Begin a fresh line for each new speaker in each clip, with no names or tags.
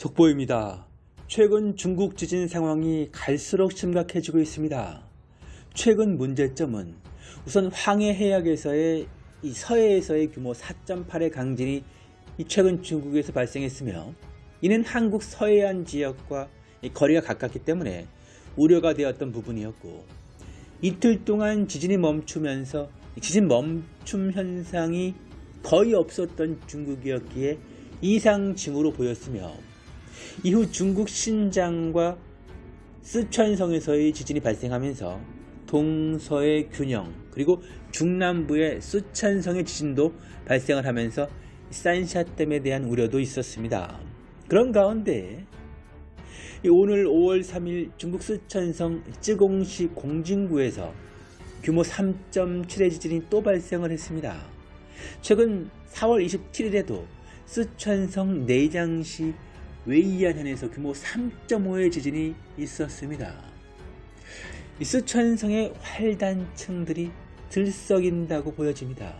속보입니다. 최근 중국 지진 상황이 갈수록 심각해지고 있습니다. 최근 문제점은 우선 황해 해역에서의 이 서해에서의 규모 4.8의 강진이 이 최근 중국에서 발생했으며 이는 한국 서해안 지역과 이 거리가 가깝기 때문에 우려가 되었던 부분이었고 이틀 동안 지진이 멈추면서 이 지진 멈춤 현상이 거의 없었던 중국이었기에 이상 징후로 보였으며 이후 중국 신장과 쓰촨성에서의 지진이 발생하면서 동서의 균형 그리고 중남부의 쓰촨성의 지진도 발생을 하면서 산샤댐에 대한 우려도 있었습니다. 그런 가운데 오늘 5월 3일 중국 쓰촨성 쯔공시 공진구에서 규모 3.7의 지진이 또 발생을 했습니다. 최근 4월 27일에도 쓰촨성 내장시 웨이안현에서 규모 3.5의 지진이 있었습니다. 이 쓰촨성의 활단층들이 들썩인다고 보여집니다.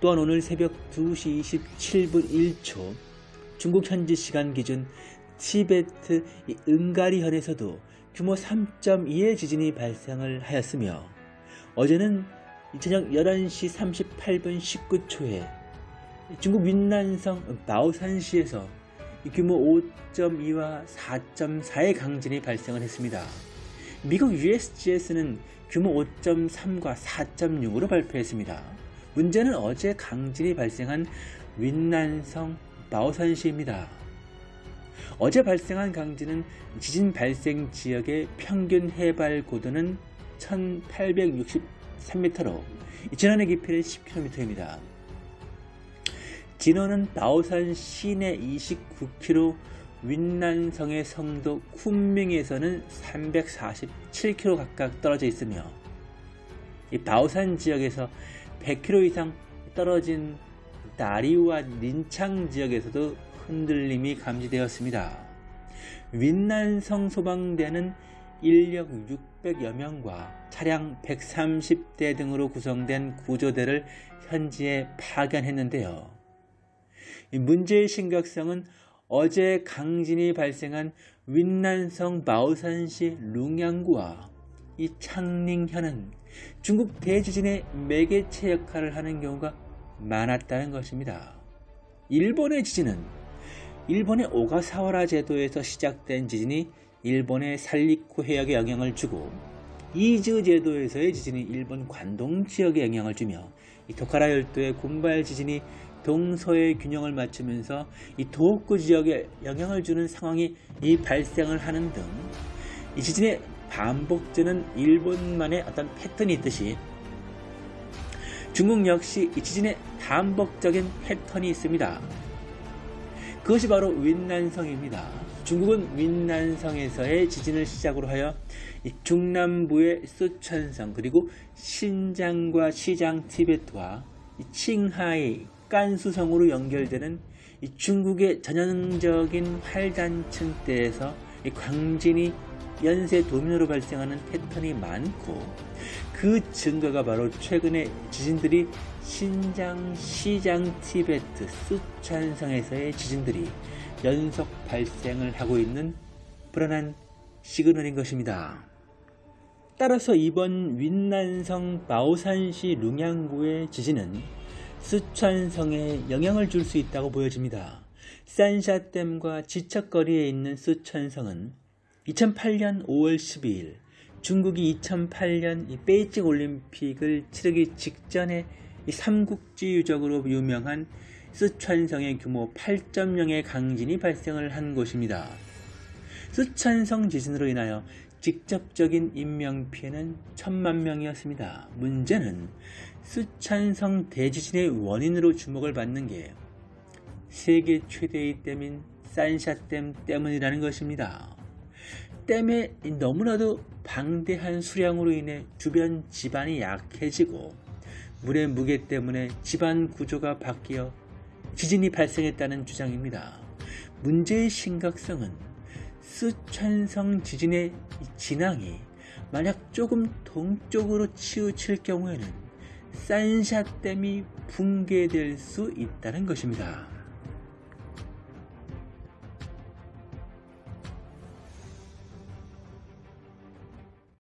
또한 오늘 새벽 2시 27분 1초 중국 현지 시간 기준 티베트 은가리현에서도 규모 3.2의 지진이 발생을 하였으며 어제는 저녁 11시 38분 19초에 중국 윈난성 마오산시에서 규모 5.2와 4.4의 강진이 발생을 했습니다. 미국 USGS는 규모 5.3과 4.6으로 발표했습니다. 문제는 어제 강진이 발생한 윈난성 마오산시입니다. 어제 발생한 강진은 지진 발생 지역의 평균 해발 고도는 1863m로 진원의 깊이는 10km입니다. 진원은 나오산 시내 29km, 윈난성의 성도 쿤밍에서는 347km 각각 떨어져 있으며 이 바오산 지역에서 100km 이상 떨어진 나리와 린창 지역에서도 흔들림이 감지되었습니다. 윈난성 소방대는 인력 600여 명과 차량 130대 등으로 구성된 구조대를 현지에 파견했는데요. 문제의 심각성은 어제 강진이 발생한 윈난성 마오산시 룽양구와 이 창寧현은 중국 대지진의 매개체 역할을 하는 경우가 많았다는 것입니다. 일본의 지진은 일본의 오가사와라 제도에서 시작된 지진이 일본의 살리쿠 해역에 영향을 주고 이즈 제도에서의 지진이 일본 관동 지역에 영향을 주며 이 토카라 열도의 군발 지진이 동서의 균형을 맞추면서 이 도호쿠 지역에 영향을 주는 상황이 이 발생을 하는 등 이 지진의 반복되는 일본만의 어떤 패턴이 있듯이 중국 역시 이 지진의 반복적인 패턴이 있습니다. 그것이 바로 윈난성입니다. 중국은 윈난성에서의 지진을 시작으로 하여 중남부의 쓰촨성 그리고 신장과 시장 티베트와 칭하이 깐수성으로 연결되는 중국의 전형적인 활단층대에서 광진이 연쇄 도민으로 발생하는 패턴이 많고 그 증거가 바로 최근의 지진들이 신장, 시장, 티베트, 쓰촨성에서의 지진들이 연속 발생을 하고 있는 불안한 시그널인 것입니다. 따라서 이번 윈난성 마오산시 룽양구의 지진은 쓰촨성에 영향을 줄 수 있다고 보여집니다. 산샤댐과 지척거리에 있는 쓰촨성은 2008년 5월 12일 중국이 2008년 베이징 올림픽을 치르기 직전에 삼국지 유적으로 유명한 쓰촨성의 규모 8.0의 강진이 발생을 한 곳입니다. 쓰촨성 지진으로 인하여 직접적인 인명피해는 천만 명이었습니다. 문제는 쓰촨성 대지진의 원인으로 주목을 받는 게 세계 최대의 댐인 산샤댐 때문이라는 것입니다. 댐의 너무나도 방대한 수량으로 인해 주변 지반이 약해지고 물의 무게 때문에 지반 구조가 바뀌어 지진이 발생했다는 주장입니다. 문제의 심각성은 쓰촨성 지진의 진앙이 만약 조금 동쪽으로 치우칠 경우에는 산샤댐이 붕괴될 수 있다는 것입니다.